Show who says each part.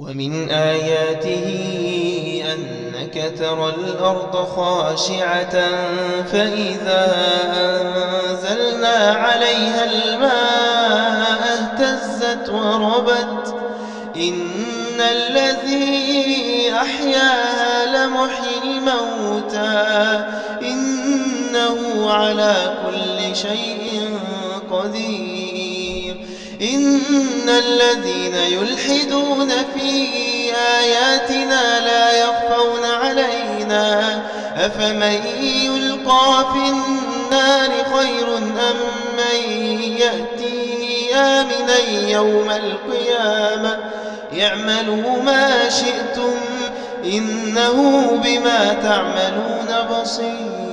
Speaker 1: ومن آياته أنك ترى الأرض خاشعة فإذا أنزلنا عليها الماء اهتزت وربت إن الذي أحياها لمحيي الموتى إنه على كل شيء قدير إن الذين يلحدون في آياتنا لا يخفون علينا أفمن يلقى في النار خير أم من يأتي آمنا يوم القيامة اعملوا ما شئتم إنه بما تعملون بصير